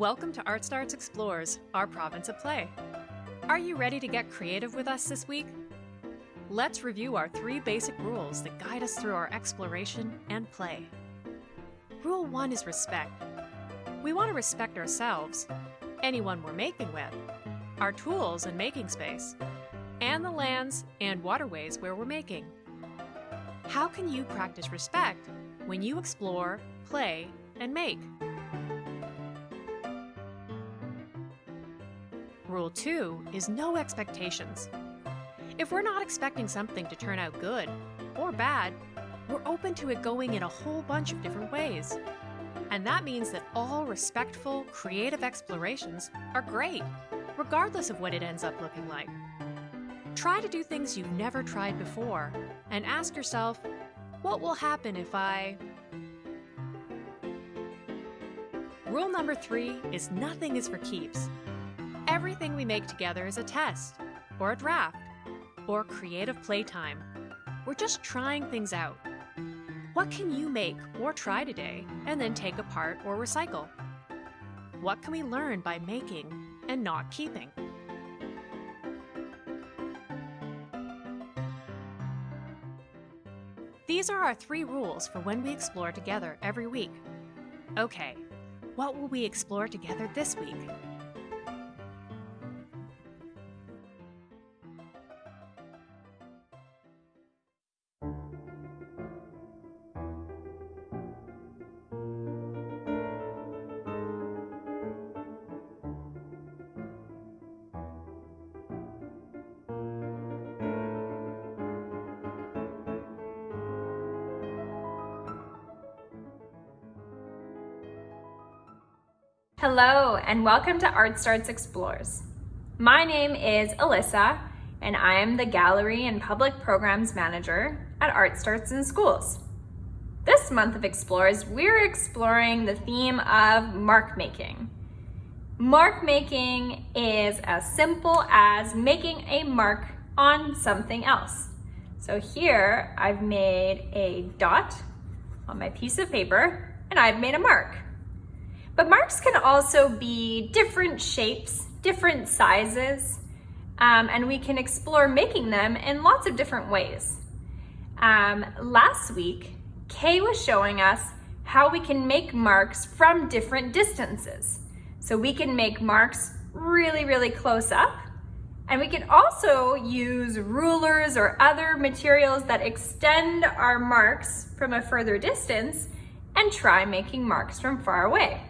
Welcome to Art Starts Explores, our province of play. Are you ready to get creative with us this week? Let's review our three basic rules that guide us through our exploration and play. Rule 1 is respect. We want to respect ourselves, anyone we're making with, our tools and making space, and the lands and waterways where we're making. How can you practice respect when you explore, play, and make? Rule 2 is no expectations. If we're not expecting something to turn out good or bad, we're open to it going in a whole bunch of different ways. And that means that all respectful, creative explorations are great, regardless of what it ends up looking like. Try to do things you've never tried before and ask yourself, what will happen if I... Rule number three is nothing is for keeps. Everything we make together is a test, or a draft, or creative playtime. We're just trying things out. What can you make or try today and then take apart or recycle? What can we learn by making and not keeping? These are our three rules for when we explore together every week. Okay, what will we explore together this week? Hello and welcome to Art Starts Explores. My name is Alyssa and I am the Gallery and Public Programs Manager at Art Starts in Schools. This month of Explores, we're exploring the theme of mark making. Mark making is as simple as making a mark on something else. So here I've made a dot on my piece of paper and I've made a mark. But marks can also be different shapes, different sizes, um, and we can explore making them in lots of different ways. Um, last week, Kay was showing us how we can make marks from different distances. So we can make marks really, really close up, and we can also use rulers or other materials that extend our marks from a further distance and try making marks from far away.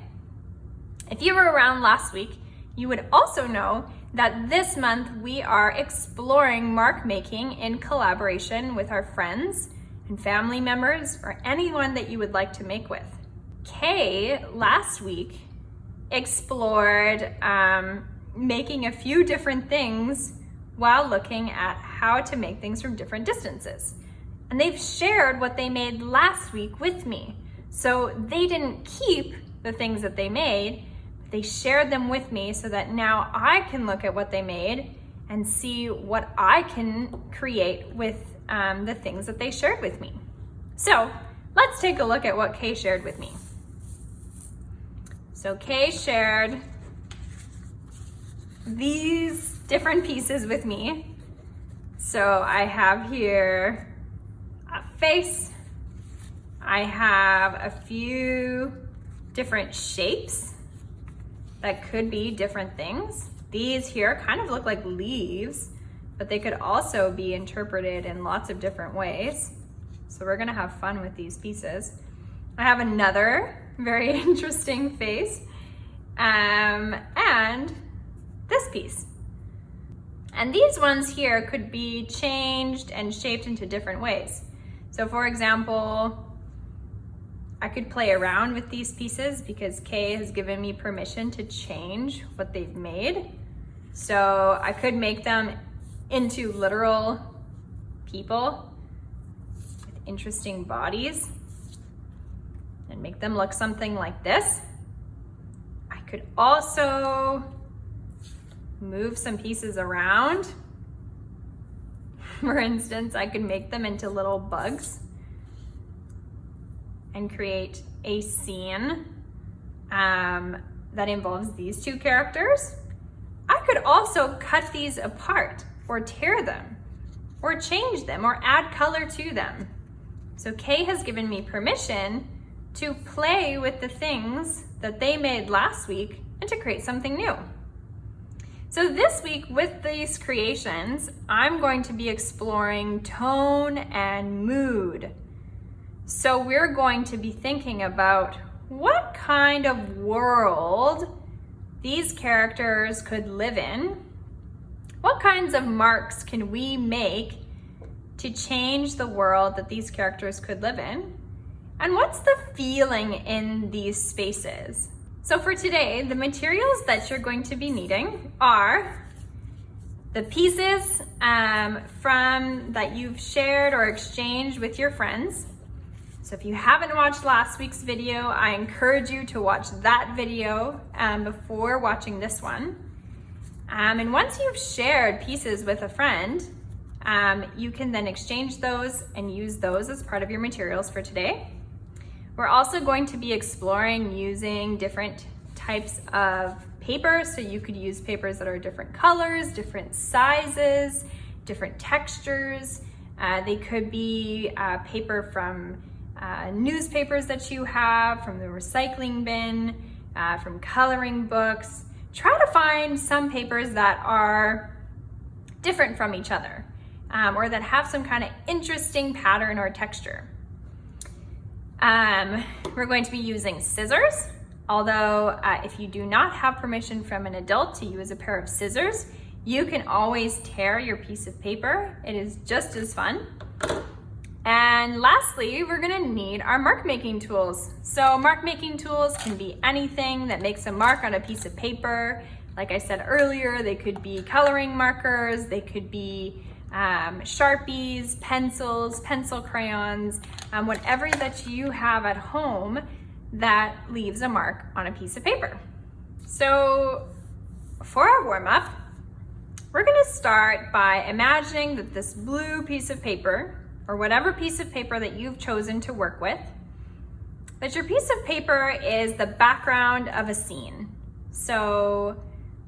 If you were around last week, you would also know that this month we are exploring mark making in collaboration with our friends and family members or anyone that you would like to make with. Kay last week explored um, making a few different things while looking at how to make things from different distances. And they've shared what they made last week with me. So they didn't keep the things that they made, they shared them with me so that now I can look at what they made and see what I can create with um, the things that they shared with me. So let's take a look at what Kay shared with me. So Kay shared these different pieces with me. So I have here a face. I have a few different shapes that could be different things. These here kind of look like leaves, but they could also be interpreted in lots of different ways. So we're gonna have fun with these pieces. I have another very interesting face um, and this piece. And these ones here could be changed and shaped into different ways. So for example, I could play around with these pieces because Kay has given me permission to change what they've made. So I could make them into literal people with interesting bodies and make them look something like this. I could also move some pieces around. For instance, I could make them into little bugs and create a scene. Um, that involves these two characters. I could also cut these apart or tear them or change them or add color to them. So Kay has given me permission to play with the things that they made last week and to create something new. So this week with these creations, I'm going to be exploring tone and mood. So we're going to be thinking about what kind of world these characters could live in. What kinds of marks can we make to change the world that these characters could live in? And what's the feeling in these spaces? So for today, the materials that you're going to be needing are the pieces um, from that you've shared or exchanged with your friends. So if you haven't watched last week's video, I encourage you to watch that video um, before watching this one. Um, and once you've shared pieces with a friend, um, you can then exchange those and use those as part of your materials for today. We're also going to be exploring using different types of paper. So you could use papers that are different colors, different sizes, different textures. Uh, they could be uh, paper from uh, newspapers that you have, from the recycling bin, uh, from coloring books. Try to find some papers that are different from each other um, or that have some kind of interesting pattern or texture. Um, we're going to be using scissors, although uh, if you do not have permission from an adult to use a pair of scissors, you can always tear your piece of paper. It is just as fun. And lastly, we're gonna need our mark making tools. So mark making tools can be anything that makes a mark on a piece of paper. Like I said earlier, they could be coloring markers, they could be um, Sharpies, pencils, pencil crayons, um, whatever that you have at home that leaves a mark on a piece of paper. So for our warm up, we're gonna start by imagining that this blue piece of paper or whatever piece of paper that you've chosen to work with, that your piece of paper is the background of a scene. So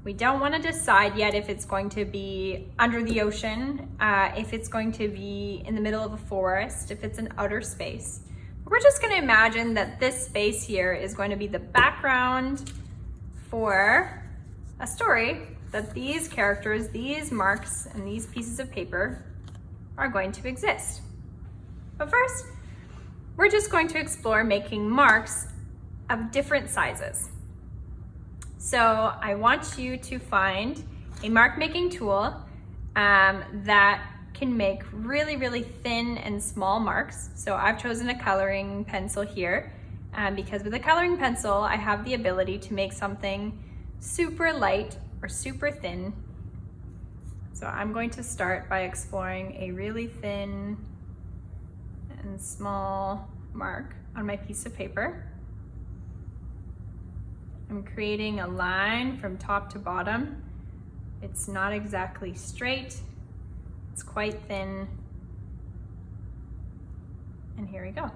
we don't want to decide yet if it's going to be under the ocean, uh, if it's going to be in the middle of a forest, if it's an outer space. We're just going to imagine that this space here is going to be the background for a story that these characters, these marks, and these pieces of paper are going to exist. But first, we're just going to explore making marks of different sizes. So I want you to find a mark making tool um, that can make really, really thin and small marks. So I've chosen a coloring pencil here um, because with a coloring pencil, I have the ability to make something super light or super thin. So I'm going to start by exploring a really thin and small mark on my piece of paper. I'm creating a line from top to bottom. It's not exactly straight, it's quite thin. And here we go.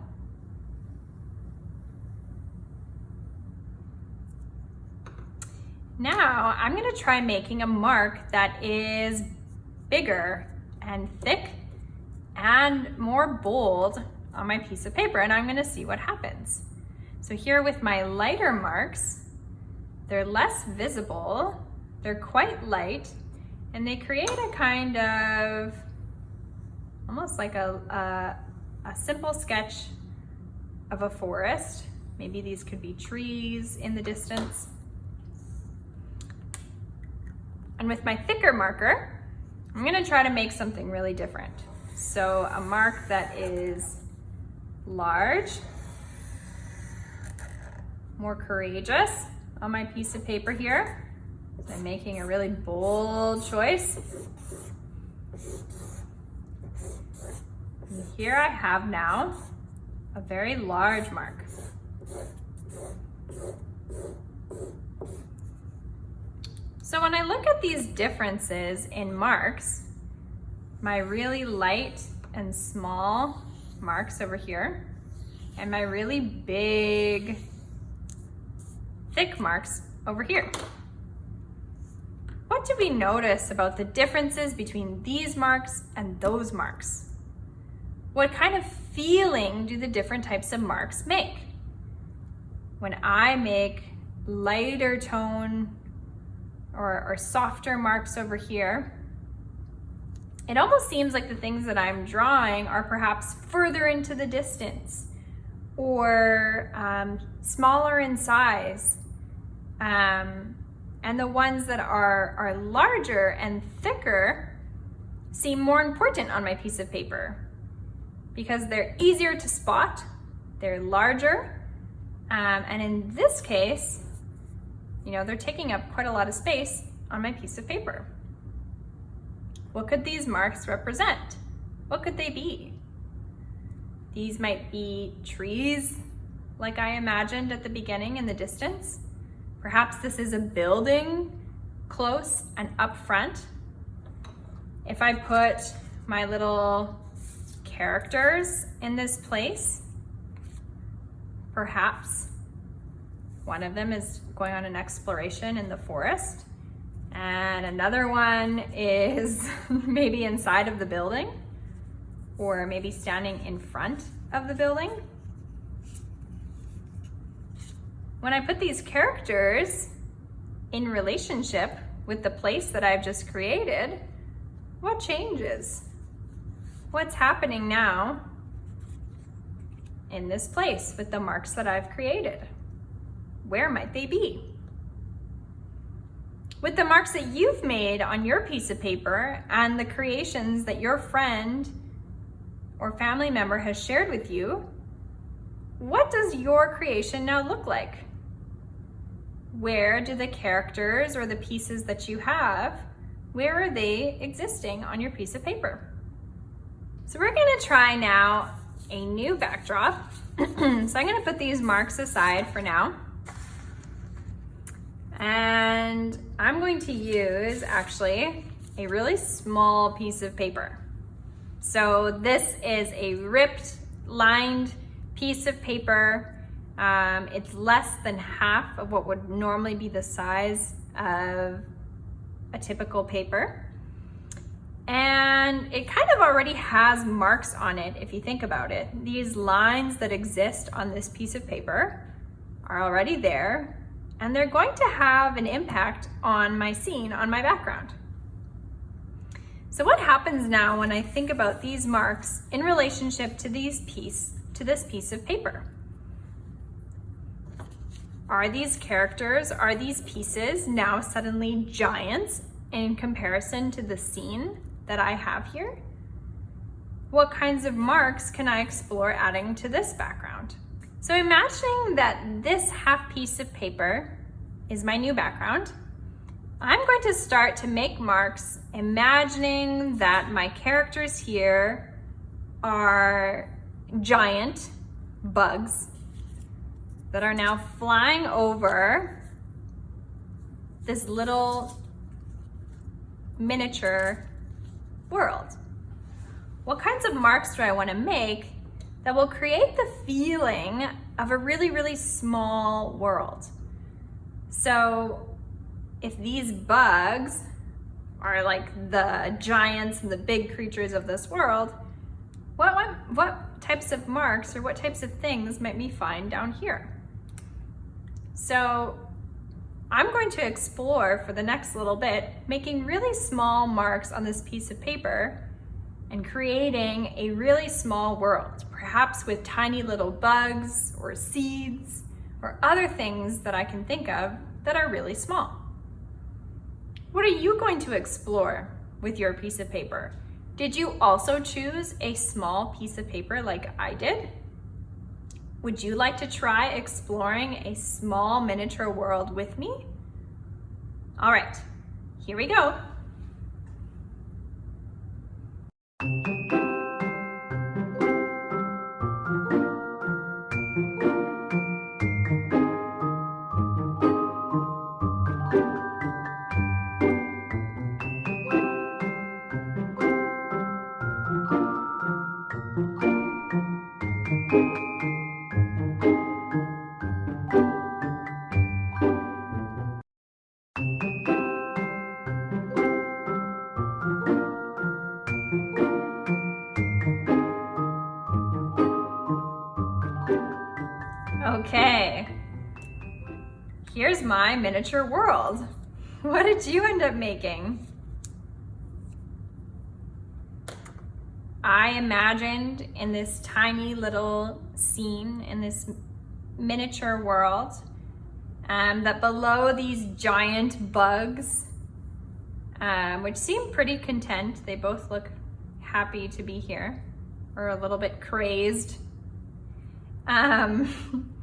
Now I'm gonna try making a mark that is bigger and thick and more bold on my piece of paper and I'm gonna see what happens. So here with my lighter marks, they're less visible, they're quite light, and they create a kind of, almost like a, a, a simple sketch of a forest. Maybe these could be trees in the distance. And with my thicker marker, I'm gonna try to make something really different. So a mark that is large, more courageous, on my piece of paper here. I'm making a really bold choice. And here I have now a very large mark. So when I look at these differences in marks, my really light and small marks over here, and my really big thick marks over here. What do we notice about the differences between these marks and those marks? What kind of feeling do the different types of marks make? When I make lighter tone or, or softer marks over here, it almost seems like the things that I'm drawing are perhaps further into the distance or um, smaller in size. Um, and the ones that are, are larger and thicker seem more important on my piece of paper because they're easier to spot, they're larger, um, and in this case, you know, they're taking up quite a lot of space on my piece of paper. What could these marks represent? What could they be? These might be trees, like I imagined at the beginning in the distance. Perhaps this is a building close and up front. If I put my little characters in this place, perhaps one of them is going on an exploration in the forest. And another one is maybe inside of the building or maybe standing in front of the building. When I put these characters in relationship with the place that I've just created, what changes? What's happening now in this place with the marks that I've created? Where might they be? With the marks that you've made on your piece of paper and the creations that your friend or family member has shared with you, what does your creation now look like? Where do the characters or the pieces that you have, where are they existing on your piece of paper? So we're gonna try now a new backdrop. so I'm gonna put these marks aside for now. And I'm going to use actually a really small piece of paper. So this is a ripped, lined piece of paper. Um, it's less than half of what would normally be the size of a typical paper. And it kind of already has marks on it if you think about it. These lines that exist on this piece of paper are already there and they're going to have an impact on my scene, on my background. So what happens now when I think about these marks in relationship to these piece, to this piece of paper? Are these characters, are these pieces now suddenly giants in comparison to the scene that I have here? What kinds of marks can I explore adding to this background? So imagining that this half piece of paper is my new background, I'm going to start to make marks imagining that my characters here are giant bugs that are now flying over this little miniature world. What kinds of marks do I want to make that will create the feeling of a really, really small world. So if these bugs are like the giants and the big creatures of this world, what, what, what types of marks or what types of things might we find down here? So I'm going to explore for the next little bit, making really small marks on this piece of paper and creating a really small world, perhaps with tiny little bugs or seeds or other things that I can think of that are really small. What are you going to explore with your piece of paper? Did you also choose a small piece of paper like I did? Would you like to try exploring a small miniature world with me? All right, here we go. Okay. Here's my miniature world. What did you end up making? I imagined in this tiny little scene in this miniature world um, that below these giant bugs, um, which seem pretty content, they both look happy to be here or a little bit crazed. Um,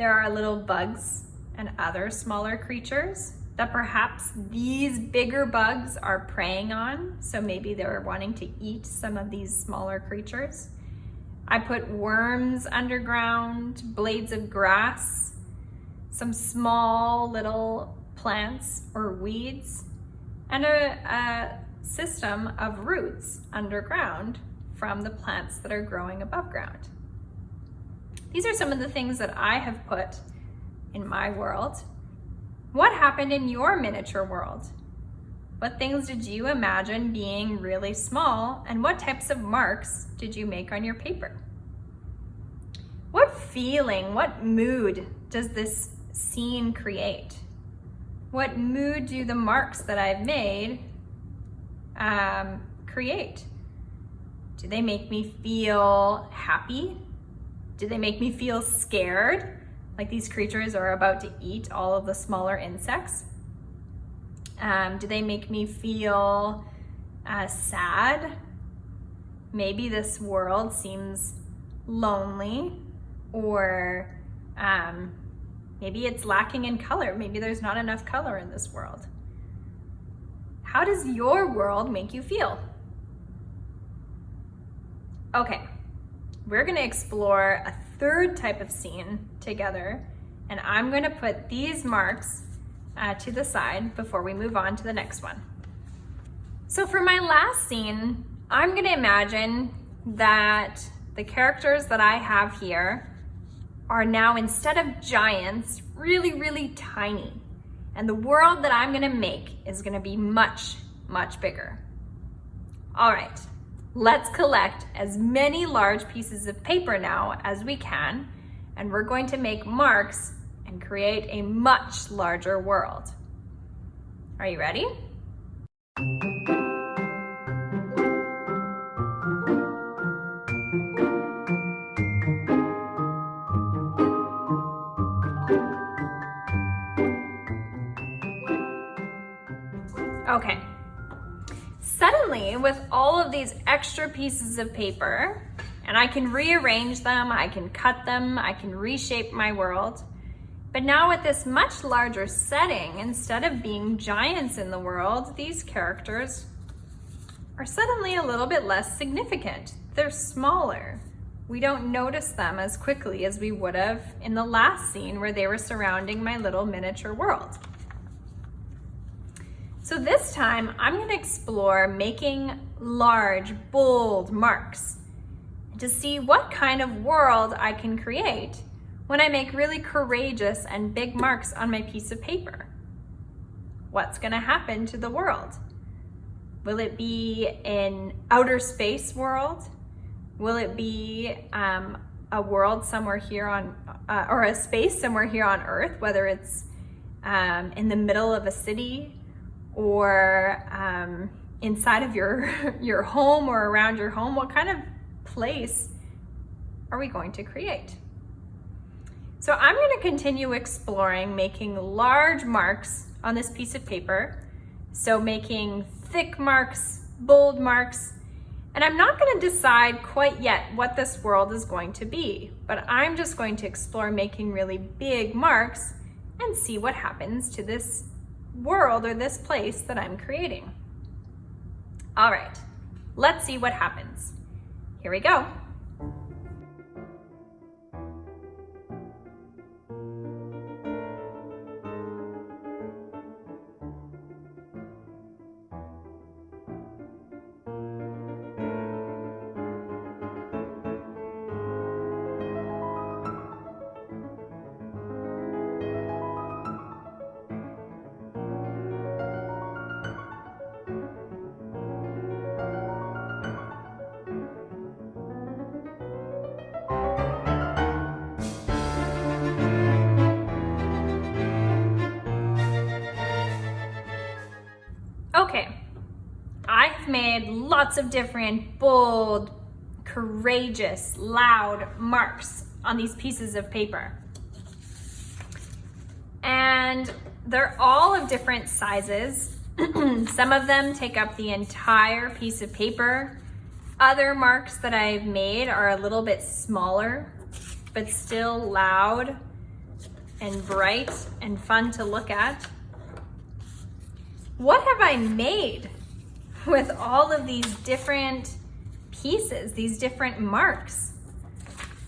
there are little bugs and other smaller creatures that perhaps these bigger bugs are preying on. So maybe they're wanting to eat some of these smaller creatures. I put worms underground, blades of grass, some small little plants or weeds, and a, a system of roots underground from the plants that are growing above ground. These are some of the things that I have put in my world. What happened in your miniature world? What things did you imagine being really small and what types of marks did you make on your paper? What feeling, what mood does this scene create? What mood do the marks that I've made um, create? Do they make me feel happy? Do they make me feel scared? Like these creatures are about to eat all of the smaller insects? Um, do they make me feel uh, sad? Maybe this world seems lonely or um, maybe it's lacking in color. Maybe there's not enough color in this world. How does your world make you feel? Okay, we're gonna explore a third type of scene together and I'm gonna put these marks uh, to the side before we move on to the next one. So for my last scene, I'm gonna imagine that the characters that I have here are now, instead of giants, really, really tiny. And the world that I'm gonna make is gonna be much, much bigger. All right, let's collect as many large pieces of paper now as we can, and we're going to make marks and create a much larger world. Are you ready? Okay. Suddenly, with all of these extra pieces of paper, and I can rearrange them, I can cut them, I can reshape my world, but now with this much larger setting, instead of being giants in the world, these characters are suddenly a little bit less significant. They're smaller. We don't notice them as quickly as we would have in the last scene where they were surrounding my little miniature world. So this time I'm gonna explore making large, bold marks to see what kind of world I can create when I make really courageous and big marks on my piece of paper? What's gonna happen to the world? Will it be an outer space world? Will it be um, a world somewhere here on, uh, or a space somewhere here on Earth, whether it's um, in the middle of a city or um, inside of your, your home or around your home? What kind of place are we going to create? So I'm gonna continue exploring making large marks on this piece of paper. So making thick marks, bold marks, and I'm not gonna decide quite yet what this world is going to be, but I'm just going to explore making really big marks and see what happens to this world or this place that I'm creating. All right, let's see what happens. Here we go. Lots of different bold, courageous, loud marks on these pieces of paper. And they're all of different sizes. Some of them take up the entire piece of paper. Other marks that I've made are a little bit smaller, but still loud and bright and fun to look at. What have I made with all of these different pieces, these different marks?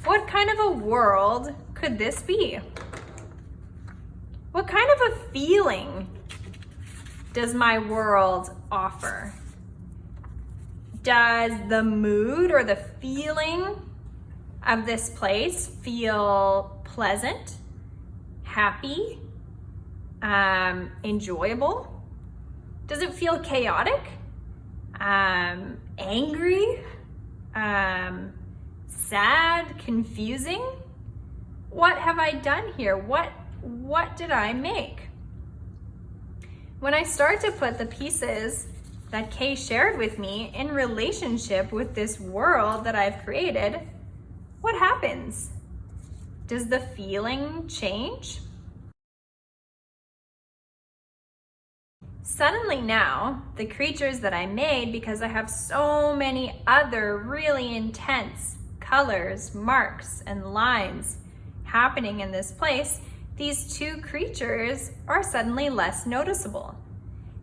What kind of a world could this be? What kind of a feeling does my world offer? Does the mood or the feeling of this place feel pleasant, happy, um, enjoyable? Does it feel chaotic, um, angry, um, sad, confusing? What have I done here? What, what did I make? When I start to put the pieces that Kay shared with me in relationship with this world that I've created, what happens? Does the feeling change? Suddenly now, the creatures that I made, because I have so many other really intense colors, marks, and lines happening in this place, these two creatures are suddenly less noticeable.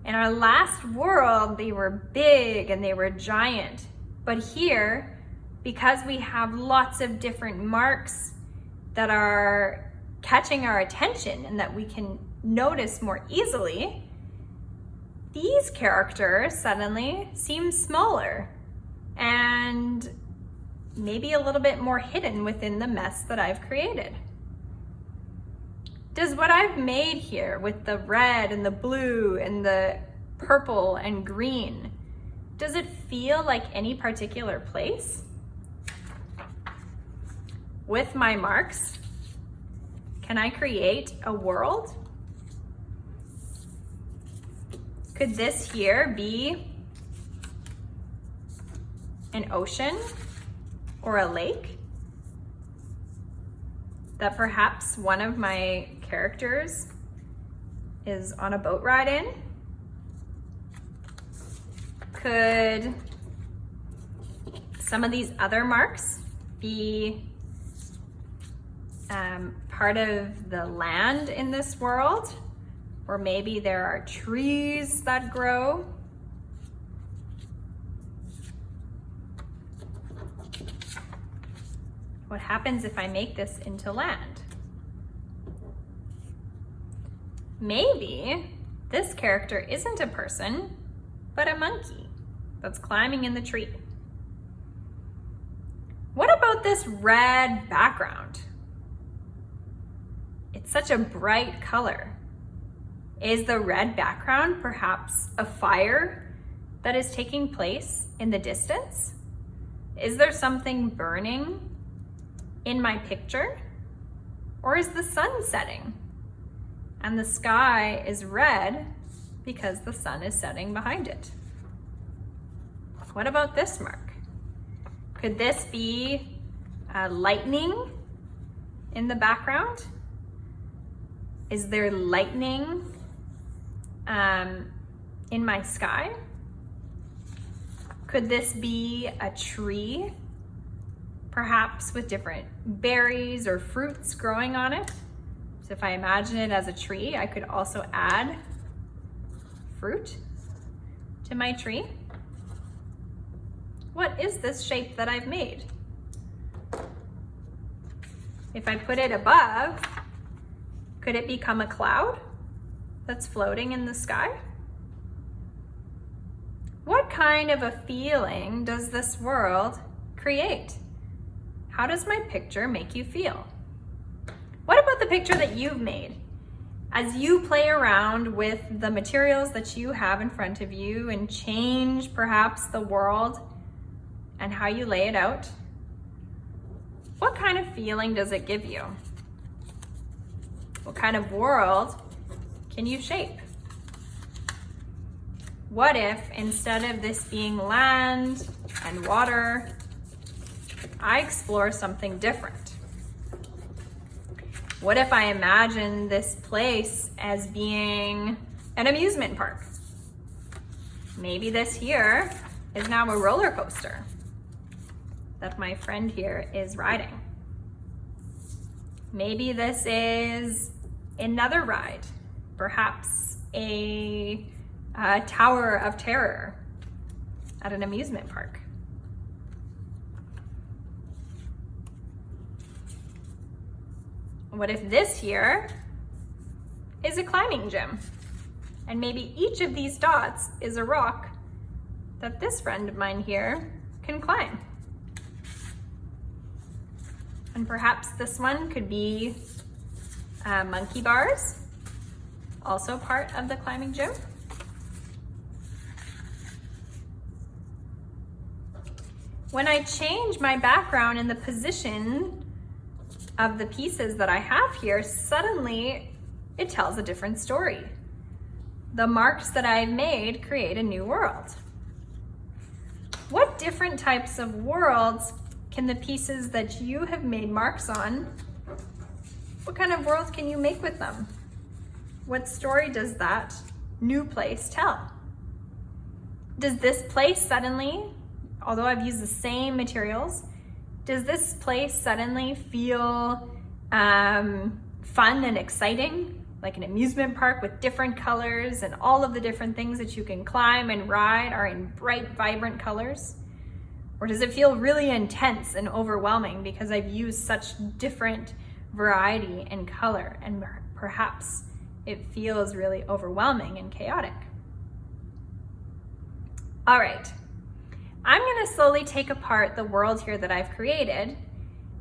In our last world, they were big and they were giant. But here, because we have lots of different marks that are catching our attention and that we can notice more easily, these characters suddenly seem smaller and maybe a little bit more hidden within the mess that I've created. Does what I've made here with the red and the blue and the purple and green, does it feel like any particular place? With my marks, can I create a world? Could this here be an ocean or a lake that perhaps one of my characters is on a boat ride in? Could some of these other marks be um, part of the land in this world? Or maybe there are trees that grow. What happens if I make this into land? Maybe this character isn't a person, but a monkey that's climbing in the tree. What about this red background? It's such a bright color. Is the red background perhaps a fire that is taking place in the distance? Is there something burning in my picture? Or is the sun setting and the sky is red because the sun is setting behind it? What about this mark? Could this be uh, lightning in the background? Is there lightning um, in my sky? Could this be a tree, perhaps with different berries or fruits growing on it? So if I imagine it as a tree, I could also add fruit to my tree. What is this shape that I've made? If I put it above, could it become a cloud? That's floating in the sky? What kind of a feeling does this world create? How does my picture make you feel? What about the picture that you've made? As you play around with the materials that you have in front of you and change perhaps the world and how you lay it out, what kind of feeling does it give you? What kind of world can you shape? what if instead of this being land and water, I explore something different? What if I imagine this place as being an amusement park? Maybe this here is now a roller coaster that my friend here is riding. Maybe this is another ride, perhaps a, a tower of terror at an amusement park. What if this here is a climbing gym? And maybe each of these dots is a rock that this friend of mine here can climb. And perhaps this one could be uh, monkey bars, also part of the climbing gym. When I change my background and the position of the pieces that I have here, suddenly it tells a different story. The marks that I've made create a new world. What different types of worlds can the pieces that you have made marks on, what kind of world can you make with them? What story does that new place tell? Does this place suddenly, although I've used the same materials, does this place suddenly feel um, fun and exciting? Like an amusement park with different colors and all of the different things that you can climb and ride are in bright, vibrant colors? Or does it feel really intense and overwhelming because I've used such different variety and color and perhaps it feels really overwhelming and chaotic? All right, I'm gonna slowly take apart the world here that I've created.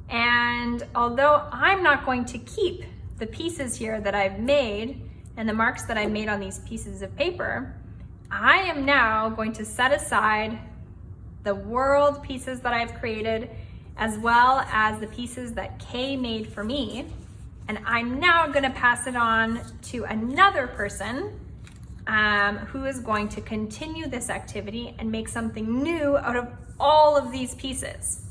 And although I'm not going to keep the pieces here that I've made and the marks that I've made on these pieces of paper, I am now going to set aside the world pieces that I've created, as well as the pieces that Kay made for me. And I'm now gonna pass it on to another person um, who is going to continue this activity and make something new out of all of these pieces.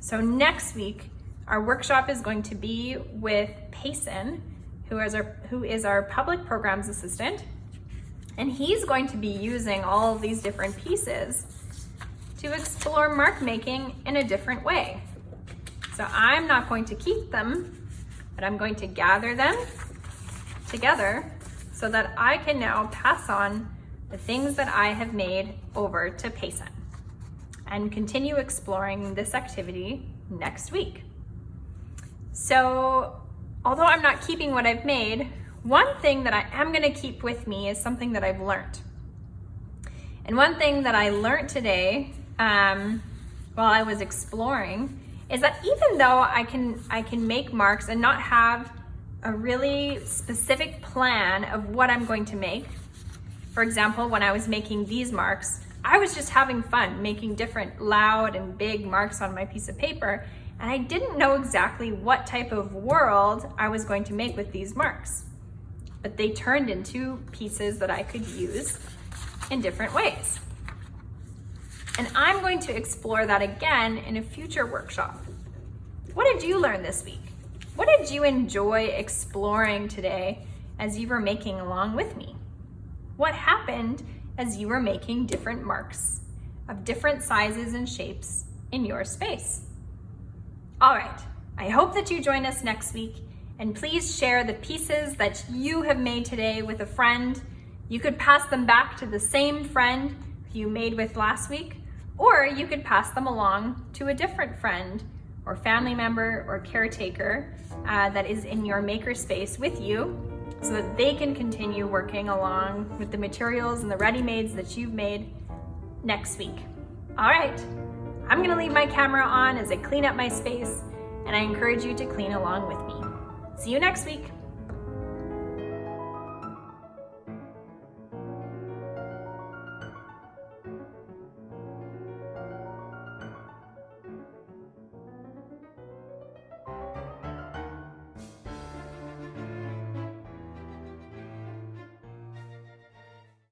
So next week, our workshop is going to be with Payson, who is our, who is our public programs assistant. And he's going to be using all of these different pieces to explore mark making in a different way. So I'm not going to keep them, but I'm going to gather them together so that I can now pass on the things that I have made over to Payson and continue exploring this activity next week. So although I'm not keeping what I've made, one thing that I am gonna keep with me is something that I've learned. And one thing that I learned today um, while I was exploring is that even though I can, I can make marks and not have a really specific plan of what I'm going to make. For example, when I was making these marks, I was just having fun making different loud and big marks on my piece of paper, and I didn't know exactly what type of world I was going to make with these marks. But they turned into pieces that I could use in different ways. And I'm going to explore that again in a future workshop. What did you learn this week? What did you enjoy exploring today as you were making along with me? What happened as you were making different marks of different sizes and shapes in your space? All right, I hope that you join us next week and please share the pieces that you have made today with a friend. You could pass them back to the same friend you made with last week, or you could pass them along to a different friend or family member or caretaker uh, that is in your makerspace with you so that they can continue working along with the materials and the ready-mades that you've made next week. All right, I'm gonna leave my camera on as I clean up my space and I encourage you to clean along with me. See you next week.